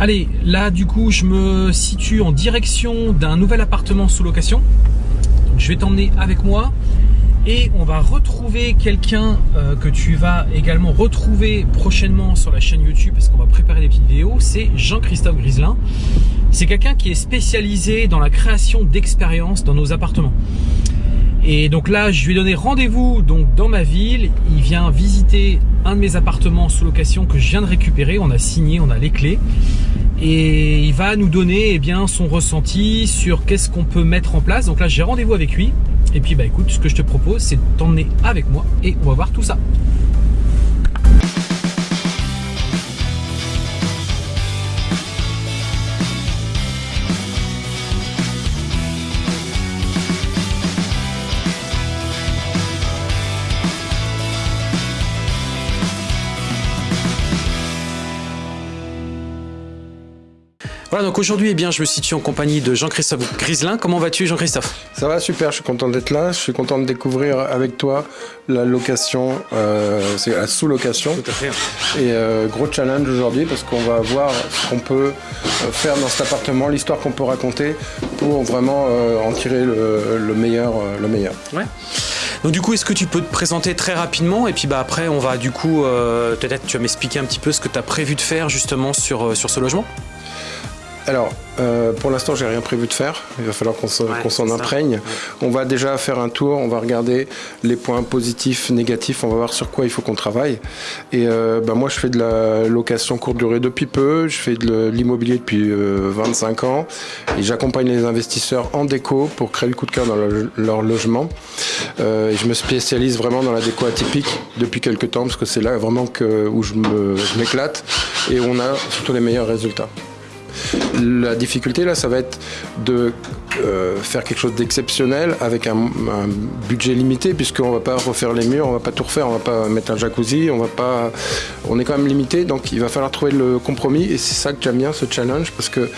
Allez, là du coup je me situe en direction d'un nouvel appartement sous location. je vais t'emmener avec moi et on va retrouver quelqu'un euh, que tu vas également retrouver prochainement sur la chaîne YouTube parce qu'on va préparer des petites vidéos, c'est Jean-Christophe Griselin. C'est quelqu'un qui est spécialisé dans la création d'expériences dans nos appartements. Et donc là, je lui ai donné rendez-vous donc dans ma ville. Il vient visiter un de mes appartements sous location que je viens de récupérer. On a signé, on a les clés. Et il va nous donner eh bien, son ressenti sur qu'est-ce qu'on peut mettre en place. Donc là, j'ai rendez-vous avec lui. Et puis bah écoute, ce que je te propose, c'est de t'emmener avec moi et on va voir tout ça. Voilà, donc aujourd'hui, eh bien, je me situe en compagnie de Jean-Christophe Griselin. Comment vas-tu, Jean-Christophe? Ça va super, je suis content d'être là. Je suis content de découvrir avec toi la location, euh, c'est la sous-location. Tout à fait. Et euh, gros challenge aujourd'hui parce qu'on va voir ce qu'on peut euh, faire dans cet appartement, l'histoire qu'on peut raconter pour vraiment en tirer le, meilleur. le meilleur. Ouais. Donc du coup, est-ce que tu peux te présenter très rapidement et puis bah après, on va du coup, peut-être tu vas m'expliquer un petit peu ce que tu as prévu de faire justement sur, sur ce logement? Alors, euh, pour l'instant, j'ai rien prévu de faire. Il va falloir qu'on s'en imprègne. On va déjà faire un tour. On va regarder les points positifs, négatifs. On va voir sur quoi il faut qu'on travaille. Et euh, bah, moi, je fais de la location courte durée depuis peu. Je fais de l'immobilier depuis 25 euh, ans. Et j'accompagne les investisseurs en déco pour créer le coup de cœur dans leur logement. et je me spécialise vraiment dans la déco atypique depuis quelques temps parce que c'est là vraiment que, où je m'éclate et on a surtout les meilleurs résultats. La difficulté là, ça va être de euh, faire quelque chose d'exceptionnel avec un, budget limité, puisqu'on va pas refaire les murs, on va pas tout refaire, on va pas mettre un jacuzzi, on va pas, on est quand même limité, donc il va falloir trouver le compromis, et c'est ça que j'aime bien ce challenge, parce que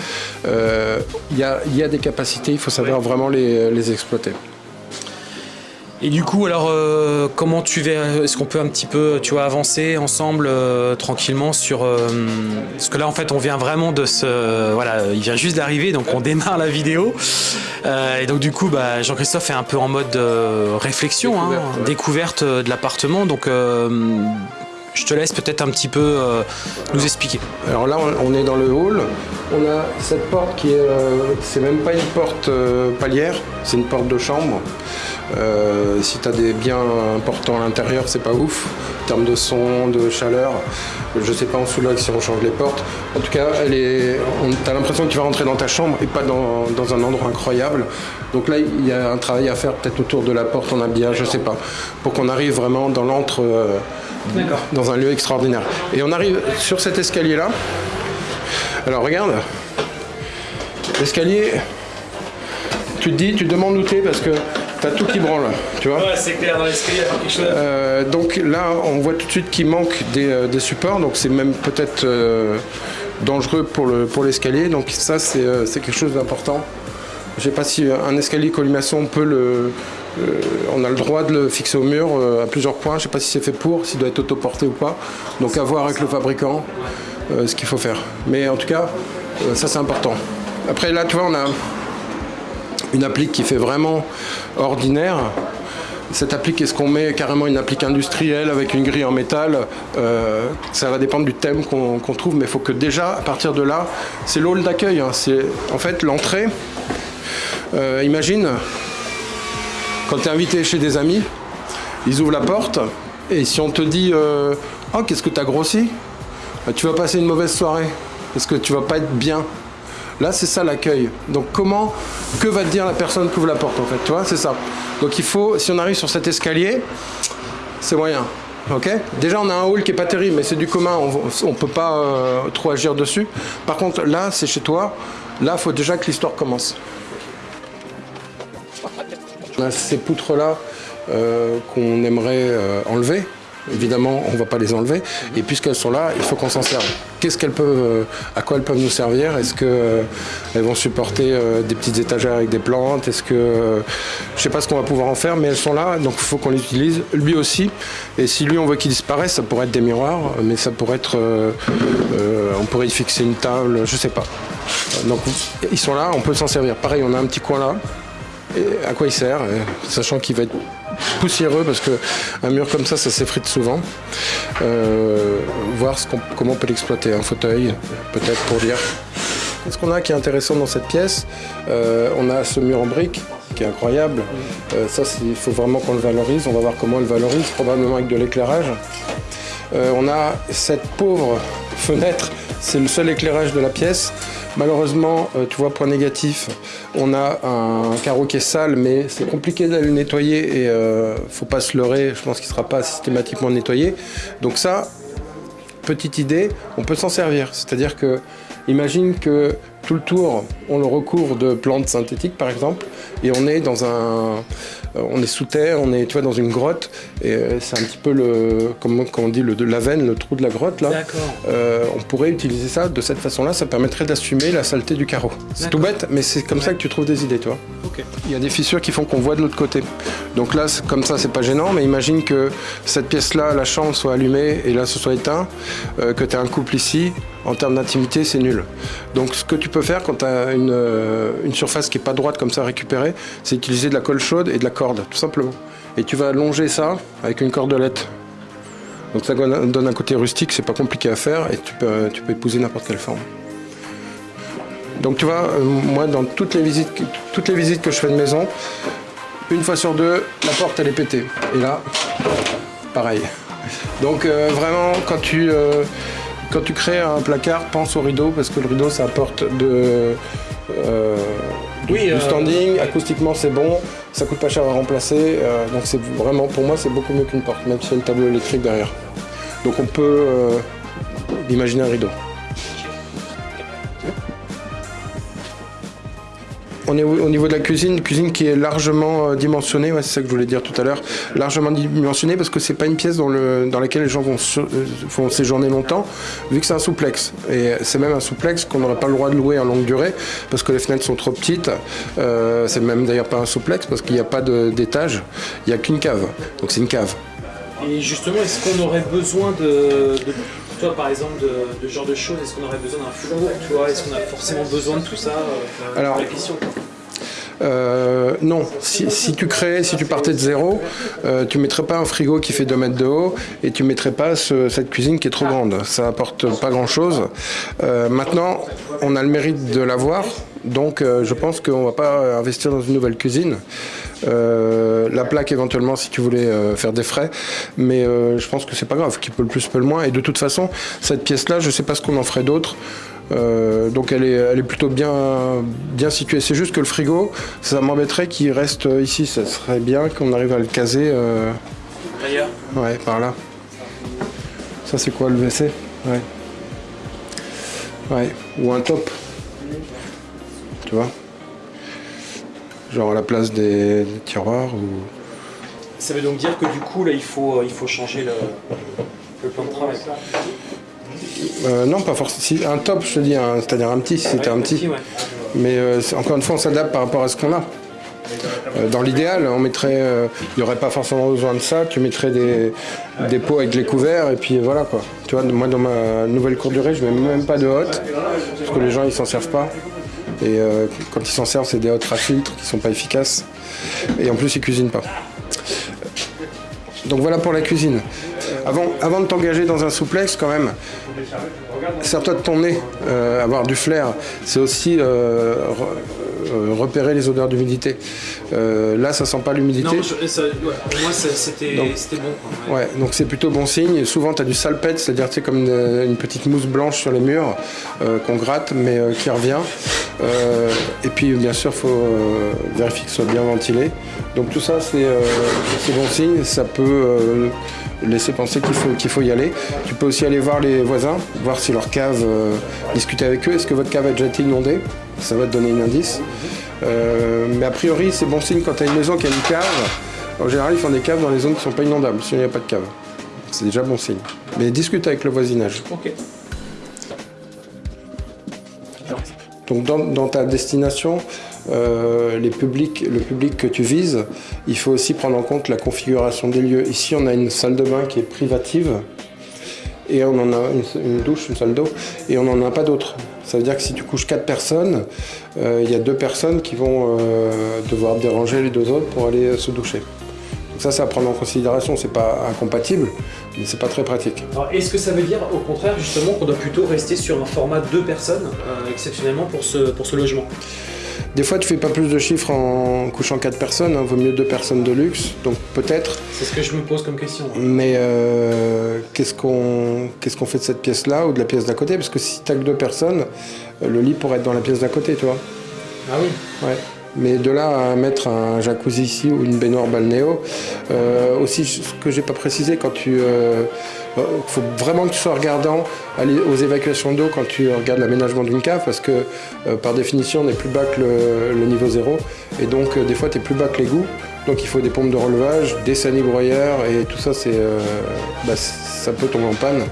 euh, il y, a, des capacités, il faut savoir vraiment les exploiter. Et du coup, alors, euh, comment tu vas Est-ce qu'on peut un petit peu, tu vois, avancer ensemble euh, tranquillement sur euh, Parce que là, en fait, on vient vraiment de ce, voilà, il vient juste d'arriver, donc on démarre la vidéo. et donc du coup, bah, Jean-Christophe est un peu en mode réflexion, découverte, hein, découverte de l'appartement. Donc je te laisse peut-être un petit peu nous expliquer. Alors là, on est dans le hall. On a cette porte qui est, c'est même pas une porte palière, c'est une porte de chambre. Euh, si tu as des biens importants à l'intérieur, c'est pas ouf. En termes de son, de chaleur, je sais pas en là si on change les portes. En tout cas, elle est, tu as l'impression que tu vas rentrer dans ta chambre et pas dans, un endroit incroyable. Donc là, il y a un travail à faire peut-être autour de la porte en habillage, je sais pas, pour qu'on arrive vraiment dans l'entre, euh, dans un lieu extraordinaire. Et on arrive sur cet escalier là. Alors regarde, l'escalier, tu te dis, tu demandes où t'es parce que T'as tout qui branle, tu vois. Ouais, c'est clair, dans l'escalier, il quelque chose. Euh, donc là, on voit tout de suite qu'il manque des, euh, supports, donc c'est même peut-être euh, dangereux pour l'escalier. donc ça, c'est quelque chose d'important. Je sais pas si un escalier colimaçon, on peut le, on a le droit de le fixer au mur à plusieurs points. Je sais pas si c'est fait pour, s'il doit être autoporté ou pas. Donc à voir avec le fabricant ce qu'il faut faire. Mais en tout cas, ça c'est important. Après là, tu vois, on a une applique qui fait vraiment ordinaire. Cette applique, est-ce qu'on met? Carrément une applique industrielle avec une grille en métal euh, Ça va dépendre du thème qu'on trouve, mais il faut que déjà, à partir de là, c'est l'hall d'accueil. Hein. c'est en fait l'entrée. Euh, imagine, quand tu es invité chez des amis, ils ouvrent la porte, et si on te dit euh, Oh, qu'est-ce que tu as grossi? Bah, Tu vas passer une mauvaise soirée, parce que tu vas pas être bien. Là, c'est ça l'accueil. Donc comment, que va te dire la personne qui ouvre la porte en fait, tu vois, c'est ça. Donc il faut, si on arrive sur cet escalier, c'est moyen. Déjà, on a un hall qui est pas terrible, mais c'est du commun, on ne peut pas euh, trop agir dessus. Par contre, là, c'est chez toi. Là, il faut déjà que l'histoire commence. On a ces poutres-là euh, qu'on aimerait euh, enlever. évidemment, on ne va pas les enlever. Et puisqu'elles sont là, il faut qu'on s'en serve. Qu'est-ce qu'elles peuvent, euh, à quoi elles peuvent nous servir? Est-ce qu'elles vont supporter des petites étagères avec des plantes? Est-ce que, je sais pas ce qu'on va pouvoir en faire, mais elles sont là, donc il faut qu'on les utilise. Lui aussi. Et si lui, on veut qu'il disparaisse, ça pourrait être des miroirs, mais ça pourrait être, on pourrait y fixer une table, je sais pas. Donc ils sont là, on peut s'en servir. Pareil, on a un petit coin là. À quoi il sert Sachant qu'il va être poussiéreux parce qu'un mur comme ça, ça s'effrite souvent. Euh, voir comment on peut l'exploiter. Un fauteuil, peut-être pour dire. Ce qu'on a qui est intéressant dans cette pièce, euh, on a ce mur en briques qui est incroyable. Euh, ça, il faut vraiment qu'on le valorise. On va voir comment on le valorise, probablement avec de l'éclairage. on a cette pauvre fenêtre, c'est le seul éclairage de la pièce. Malheureusement, tu vois, point négatif, on a un carreau qui est sale, mais c'est compliqué d'aller le nettoyer et euh, faut pas se leurrer, je pense qu'il ne sera pas systématiquement nettoyé. Donc ça, petite idée, on peut s'en servir. C'est-à-dire que, imagine que tout le tour, on le recouvre de plantes synthétiques par exemple, et on est dans un, euh, on est sous terre, on est tu vois, dans une grotte, et euh, c'est un petit peu le, comment, on dit, le, de la veine, le trou de la grotte là. Euh, on pourrait utiliser ça de cette façon-là, ça permettrait d'assumer la saleté du carreau. C'est tout bête, mais c'est comme ça que tu trouves des idées, tu vois. Il y a des fissures qui font qu'on voit de l'autre côté. Donc là, comme ça, c'est pas gênant, mais imagine que cette pièce-là, la chambre soit allumée et là, ce soit éteint, que tu as un couple ici, en termes d'intimité, c'est nul. Donc ce que tu peux faire quand tu as une, une, surface qui n'est pas droite comme ça récupérée, c'est utiliser de la colle chaude et de la corde, tout simplement. Et tu vas longer ça avec une cordelette. Donc ça donne un côté rustique, c'est pas compliqué à faire et tu peux, tu peux épouser n'importe quelle forme. Donc tu vois, euh, moi dans toutes les, visites, toutes les visites que je fais de maison, une fois sur deux, la porte elle est pétée. Et là, pareil. Donc euh, vraiment, quand tu, euh, quand tu crées un placard, pense au rideau parce que le rideau ça apporte de, oui, du standing, acoustiquement c'est bon, ça coûte pas cher à remplacer, euh, donc c'est vraiment, pour moi, c'est beaucoup mieux qu'une porte, même s'il y a une tableau électrique derrière. Donc on peut euh, imaginer un rideau. On est au niveau de la cuisine, cuisine qui est largement euh, dimensionnée, c'est ça que je voulais dire tout à l'heure, largement dimensionnée parce que c'est pas une pièce dans, laquelle les gens vont, séjourner longtemps, vu que c'est un souplex. Et c'est même un souplex qu'on n'aurait pas le droit de louer en longue durée parce que les fenêtres sont trop petites. Euh, c'est même d'ailleurs pas un souplex parce qu'il n'y a pas d'étage, il n'y a qu'une cave. Donc c'est une cave. Et justement, est-ce qu'on aurait besoin de toi, par exemple, de, de ce genre de choses, est-ce qu'on aurait besoin d'un four Est-ce qu'on a forcément besoin de tout ça euh, Alors, la question euh, non, si, tu crées, si tu partais de zéro, euh, tu mettrais pas un frigo qui fait 2 mètres de haut et tu mettrais pas cette cuisine qui est trop grande. Ça apporte pas grand chose. Euh, maintenant, on a le mérite de l'avoir, donc je pense qu'on va pas investir dans une nouvelle cuisine. la plaque éventuellement si tu voulais faire des frais, mais je pense que c'est pas grave, qui peut le plus peut le moins. Et de toute façon, cette pièce-là, je sais pas ce qu'on en ferait d'autre. Euh, donc elle est, elle est plutôt bien, bien située. C'est juste que le frigo, ça m'embêterait qu'il reste ici. Ça serait bien qu'on arrive à le caser. Euh... Ouais, par là. Ça c'est quoi le WC? Ouais. Ouais, ou un top. Tu vois? Genre à la place des, tiroirs ou... Ça veut donc dire que du coup là il faut, il faut changer le, le plan de travail. Euh, non, pas forcément. Un top, je te dis, c'est-à-dire un petit, si c'était un petit. Mais euh, encore une fois, on s'adapte par rapport à ce qu'on a. Euh, dans l'idéal, on mettrait, il n'y aurait pas forcément besoin de ça. Tu mettrais des, des, pots avec les couverts et puis voilà quoi. Tu vois, moi dans ma nouvelle cour durée, je mets même pas de hotte parce que les gens ils s'en servent pas. Et quand ils s'en servent, c'est des hottes à filtre qui sont pas efficaces. Et en plus, ils cuisinent pas. Donc voilà pour la cuisine. Avant, avant de t'engager dans un souplex, quand même, sers-toi de ton nez, euh, avoir du flair. C'est aussi euh, euh, repérer les odeurs d'humidité. là, ça sent pas l'humidité. Non, pour moi, c'était bon. ouais. donc c'est plutôt bon signe. souvent, tu as du salpette, c'est-à-dire comme une, une, petite mousse blanche sur les murs qu'on gratte, mais qui revient. et puis, bien sûr, il faut vérifier que ce soit bien ventilé. Donc tout ça, c'est bon signe. Ça peut laisser penser qu'il faut, qu'il faut y aller. Tu peux aussi aller voir les voisins, voir si leur cave, euh, discuter avec eux. Est-ce que votre cave a déjà été inondée? Ça va te donner un indice. Euh, mais a priori, c'est bon signe quand tu as une maison qui a une cave. En général, ils font des caves dans les zones qui ne sont pas inondables, sinon il n'y a pas de cave. C'est déjà bon signe. Mais discute avec le voisinage. Ok. Donc dans, dans ta destination, euh, le public que tu vises, il faut aussi prendre en compte la configuration des lieux. Ici, on a une salle de bain qui est privative et on en a une, douche, une salle d'eau, et on n'en a pas d'autres. Ça veut dire que si tu couches quatre personnes, euh, il y a deux personnes qui vont euh, devoir déranger les deux autres pour aller se doucher. Donc ça, c'est à prendre en considération. C'est pas incompatible, mais c'est pas très pratique. Est-ce que ça veut dire, au contraire, justement, qu'on doit plutôt rester sur un format deux personnes, exceptionnellement, pour ce, pour ce logement? Des fois, tu fais pas plus de chiffres en couchant quatre personnes. Hein, vaut mieux deux personnes de luxe. Donc peut-être. C'est ce que je me pose comme question. Mais euh, qu'est-ce qu'on fait de cette pièce-là ou de la pièce d'à côté? Parce que si t'as que deux personnes, euh, le lit pourrait être dans la pièce d'à côté, tu vois. Ah oui Ouais. Mais de là à mettre un jacuzzi ici ou une baignoire balnéo, euh, aussi ce que j'ai pas précisé, quand tu, euh, euh, faut vraiment que tu sois regardant aux évacuations d'eau quand tu regardes l'aménagement d'une cave, parce que par définition on est plus bas que le, niveau zéro, et donc des fois tu es plus bas que l'égout, donc il faut des pompes de relevage, des sanibroyeurs, et tout ça c'est, euh, bah, ça peut tomber en panne.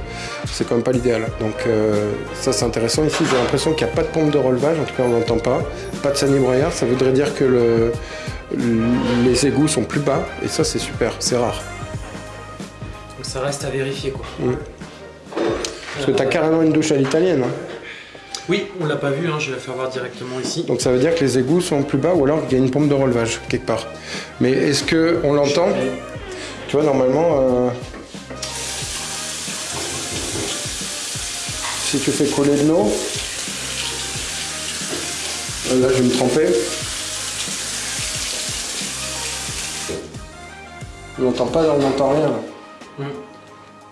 C'est quand même pas l'idéal. Donc euh, ça c'est intéressant. Ici j'ai l'impression qu'il n'y a pas de pompe de relevage, en tout cas on n'entend pas. Pas de sanibroyeur, ça voudrait dire que le, les égouts sont plus bas et ça c'est super, c'est rare. Donc ça reste à vérifier, quoi. Parce que tu as carrément une douche à l'italienne. hein. Oui, on l'a pas vu, hein, je vais la faire voir directement ici. Donc ça veut dire que les égouts sont plus bas ou alors qu'il y a une pompe de relevage quelque part. Mais est-ce que on l'entend? Tu vois normalement euh, si tu fais couler de l'eau, euh, là je vais me tremper. On n'entend pas, on n'entend rien.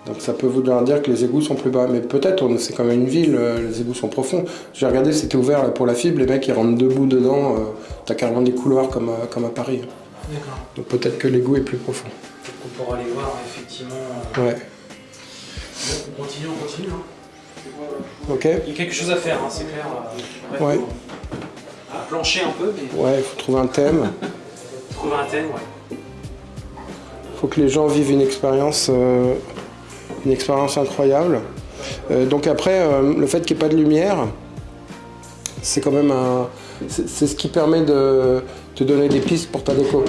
Donc ça peut vouloir dire que les égouts sont plus bas. Mais peut-être, c'est quand même une ville, euh, les égouts sont profonds. J'ai regardé, c'était ouvert là, pour la fibre, les mecs ils rentrent debout dedans, euh, t'as carrément des couloirs comme à, comme à Paris. D'accord. Donc peut-être que l'égout est plus profond. Peut-être qu'on pourra aller voir, effectivement. euh, Ouais. on continue, on continue. hein. Ok Il y a quelque chose à faire, hein, c'est clair. euh, Ouais. à plancher un peu, mais Ouais, il faut trouver un thème. trouver un thème, ouais. faut que les gens vivent une expérience, une expérience incroyable. Euh, donc après, euh, le fait qu'il n'y ait pas de lumière, c'est quand même un, c'est ce qui permet de te donner des pistes pour ta déco.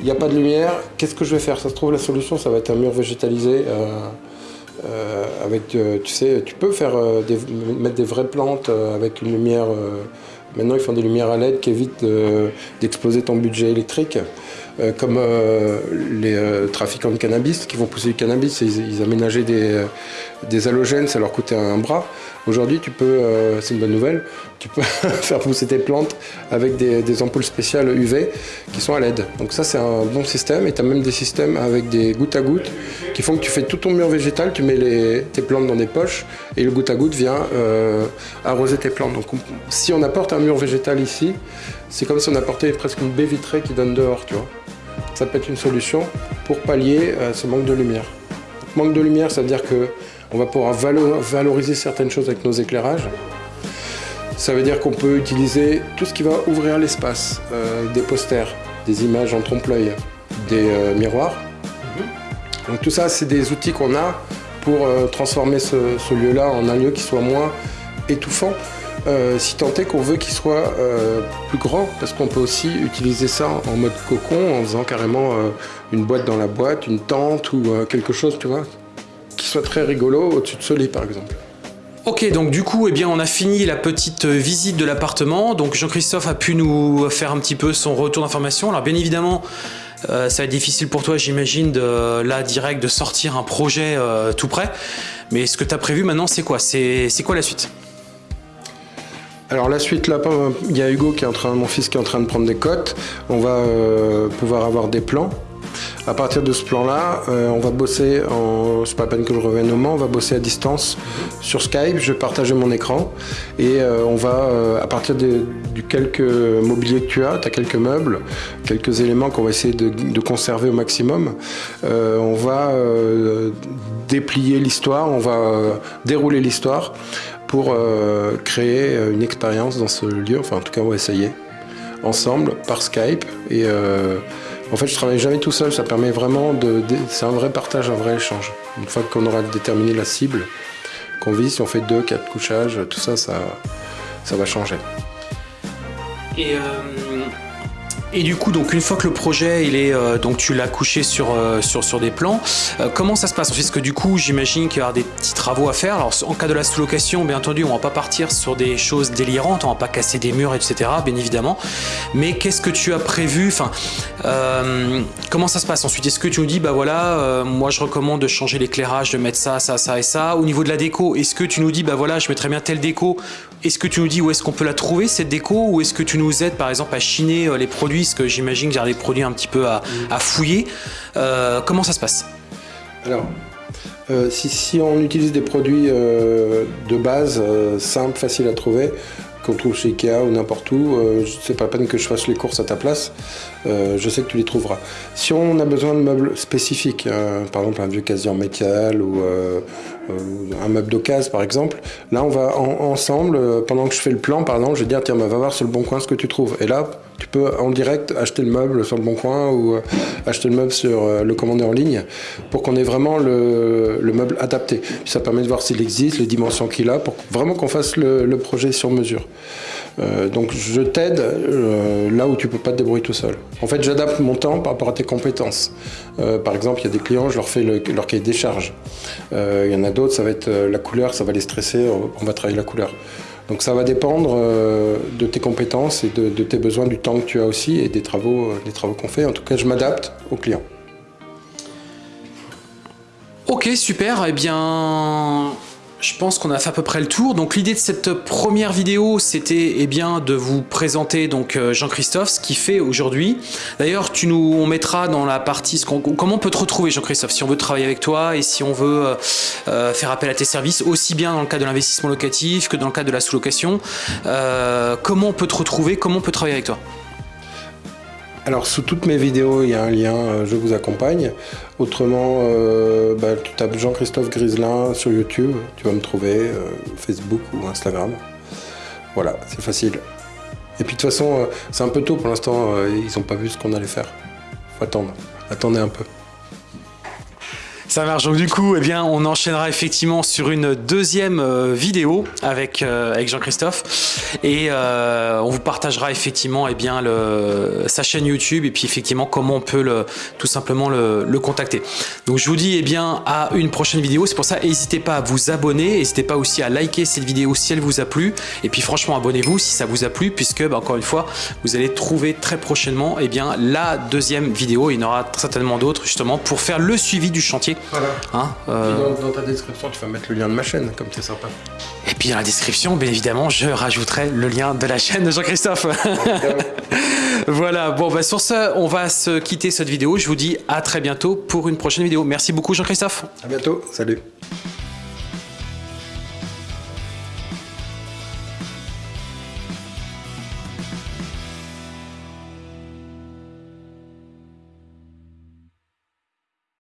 Il n'y a pas de lumière, qu'est-ce que je vais faire? Ça se trouve la solution, ça va être un mur végétalisé. euh, avec, tu sais, tu peux faire des- mettre des vraies plantes avec une lumière. maintenant, ils font des lumières à LED qui évitent de- d'exploser ton budget électrique. Euh, comme euh, les euh, trafiquants de cannabis qui vont pousser du cannabis, ils, ils aménageaient des, des halogènes, ça leur coûtait un bras. Aujourd'hui, tu peux, c'est une bonne nouvelle, tu peux faire pousser tes plantes avec des, ampoules spéciales UV qui sont à LED. Donc ça, c'est un bon système. Et tu as même des systèmes avec des gouttes à gouttes qui font que tu fais tout ton mur végétal, tu mets les, tes plantes dans des poches et le goutte à goutte vient arroser tes plantes. Donc on- si on apporte un mur végétal ici, c'est comme si on apportait presque une baie vitrée qui donne dehors, tu vois. Ça peut être une solution pour pallier à ce manque de lumière. Manque de lumière, ça veut dire que on va pouvoir valo- valoriser certaines choses avec nos éclairages. Ça veut dire qu'on peut utiliser tout ce qui va ouvrir l'espace, euh, des posters, des images en trompe-l'œil, des euh, miroirs. Donc tout ça, c'est des outils qu'on a pour euh, transformer ce, ce lieu-là en un lieu qui soit moins étouffant. Euh, si tant est qu'on veut qu'il soit euh, plus grand, parce qu'on peut aussi utiliser ça en mode cocon, en faisant carrément euh, une boîte dans la boîte, une tente ou quelque chose, tu vois, qui soit très rigolo au-dessus de ce lit, par exemple. Ok, donc du coup, eh bien, on a fini la petite visite de l'appartement. Donc Jean-Christophe a pu nous faire un petit peu son retour d'information. Alors bien évidemment, ça va être difficile pour toi, j'imagine, de là direct de sortir un projet tout prêt. Mais ce que tu as prévu maintenant, c'est quoi? C'est quoi la suite? Alors la suite là, il y a Hugo qui est en train, mon fils qui est en train de prendre des cotes. On va euh, pouvoir avoir des plans. À partir de ce plan-là, euh, on va bosser en, c'est pas la peine que je revienne au Mans, on va bosser à distance sur Skype. Je vais partager mon écran et euh, on va, à partir du quelques mobilier que tu as, tu as quelques meubles, quelques éléments qu'on va essayer de, conserver au maximum. On va déplier l'histoire, on va dérouler l'histoire pour euh, créer euh, une expérience dans ce lieu. Enfin, en tout cas, on va essayer ensemble par Skype et euh, En fait, je travaille jamais tout seul, ça permet vraiment de... c'est un vrai partage, un vrai échange. Une fois qu'on aura déterminé la cible, qu'on vise, si on fait deux, quatre couchages, tout ça, ça, ça va changer. Et du coup, donc une fois que le projet, il est, euh, donc tu l'as couché sur, euh, sur, sur des plans, euh, comment ça se passe? Parce que du coup, j'imagine qu'il y aura des petits travaux à faire. Alors, en cas de la sous-location, bien entendu, on va pas partir sur des choses délirantes, on va pas casser des murs, etc. Bien évidemment. Mais qu'est-ce que tu as prévu? Enfin, comment ça se passe? Ensuite Est-ce que tu nous dis, bah voilà, moi je recommande de changer l'éclairage, de mettre ça, ça, ça et ça. Au niveau de la déco, est-ce que tu nous dis, bah voilà, je mettrais bien telle déco Est-ce que tu nous dis où est-ce qu'on peut la trouver cette déco Ou est-ce que tu nous aides, par exemple, à chiner les produits parce que j'imagine qu'il y a des produits un petit peu à, fouiller. Euh, comment ça se passe? Alors, euh, si, on utilise des produits euh, de base, simples, faciles à trouver, qu'on trouve chez Ikea ou n'importe où, c'est pas la peine que je fasse les courses à ta place, je sais que tu les trouveras. Si on a besoin de meubles spécifiques, par exemple un vieux casier en métal ou un meuble d'occasion par exemple, là on va ensemble, pendant que je fais le plan par exemple, je vais dire tiens va voir sur le bon coin ce que tu trouves. Et là, tu peux en direct acheter le meuble sur le bon coin ou euh, acheter le meuble sur euh, le commander en ligne pour qu'on ait vraiment le, meuble adapté. ça permet de voir s'il existe, les dimensions qu'il a, pour vraiment qu'on fasse le, projet sur mesure. Euh, donc je t'aide là où tu peux pas te débrouiller tout seul. En fait, j'adapte mon temps par rapport à tes compétences. par exemple, il y a des clients, je leur fais leur cahier des charges. Il y en a d'autres, ça va être la couleur, ça va les stresser, on va travailler la couleur. Donc ça va dépendre euh, de tes compétences et de, tes besoins, du temps que tu as aussi et des travaux, euh, des travaux qu'on fait. En tout cas, je m'adapte aux clients. Ok, super. Eh bien, je pense qu'on a fait à peu près le tour. Donc l'idée de cette première vidéo, c'était eh bien de vous présenter donc euh, Jean-Christophe, ce qu'il fait aujourd'hui. D'ailleurs, tu nous on mettra dans la partie comment on peut te retrouver Jean-Christophe si on veut travailler avec toi et si on veut euh, euh, faire appel à tes services, aussi bien dans le cas de l'investissement locatif que dans le cas de la sous-location. comment on peut te retrouver Comment on peut travailler avec toi? Alors sous toutes mes vidéos, il y a un lien euh, Je vous accompagne. Autrement, euh, bah, tu tapes Jean-Christophe Griselin sur YouTube, tu vas me trouver, euh, Facebook ou Instagram. Voilà, c'est facile. Et puis de toute façon, c'est un peu tôt pour l'instant, ils n'ont pas vu ce qu'on allait faire. Faut attendre, attendez un peu. Ça marche. Donc du coup, eh bien, on enchaînera effectivement sur une deuxième euh, vidéo avec, euh, avec Jean-Christophe et euh, on vous partagera effectivement eh bien, sa chaîne YouTube et puis effectivement comment on peut tout simplement le, le contacter. Donc je vous dis eh bien, à une prochaine vidéo. C'est pour ça, n'hésitez pas à vous abonner, n'hésitez pas aussi à liker cette vidéo si elle vous a plu et puis franchement abonnez-vous si ça vous a plu puisque bah, encore une fois, vous allez trouver très prochainement eh bien, la deuxième vidéo. Il y en aura certainement d'autres justement pour faire le suivi du chantier voilà. Hein, euh, dans, ta description, tu vas mettre le lien de ma chaîne, comme c'est sympa. Et puis dans la description, bien évidemment, je rajouterai le lien de la chaîne de Jean-Christophe. voilà, bon, bah, sur ce, on va se quitter cette vidéo. Je vous dis à très bientôt pour une prochaine vidéo. Merci beaucoup Jean-Christophe. À bientôt, salut.